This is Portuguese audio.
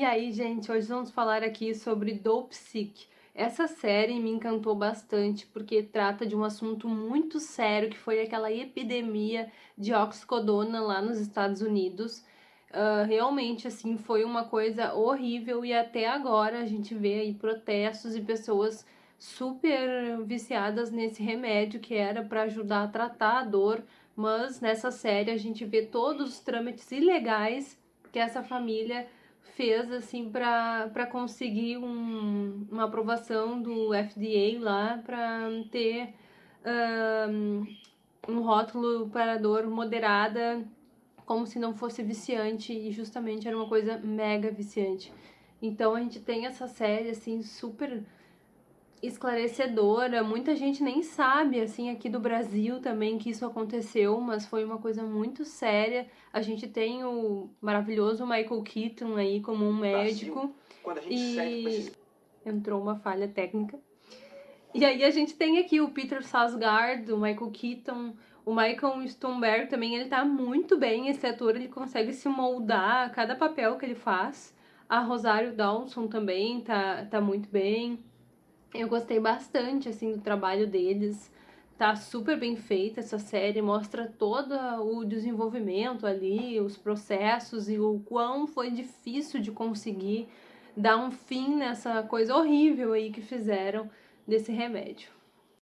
E aí, gente, hoje vamos falar aqui sobre Dope Sick. Essa série me encantou bastante porque trata de um assunto muito sério que foi aquela epidemia de oxicodona lá nos Estados Unidos. Uh, realmente, assim, foi uma coisa horrível e até agora a gente vê aí protestos e pessoas super viciadas nesse remédio que era para ajudar a tratar a dor, mas nessa série a gente vê todos os trâmites ilegais que essa família fez assim para conseguir um, uma aprovação do FDA lá para ter um, um rótulo para dor moderada como se não fosse viciante e justamente era uma coisa mega viciante. Então a gente tem essa série assim super esclarecedora. Muita gente nem sabe, assim, aqui do Brasil também que isso aconteceu, mas foi uma coisa muito séria. A gente tem o maravilhoso Michael Keaton aí como um médico. Quando a gente e entrou uma falha técnica. E aí a gente tem aqui o Peter Sarsgaard, o Michael Keaton, o Michael Stonberg também, ele tá muito bem, esse ator, ele consegue se moldar a cada papel que ele faz. A Rosário Dawson também tá, tá muito bem. Eu gostei bastante, assim, do trabalho deles. Tá super bem feita essa série, mostra todo o desenvolvimento ali, os processos e o quão foi difícil de conseguir dar um fim nessa coisa horrível aí que fizeram desse remédio.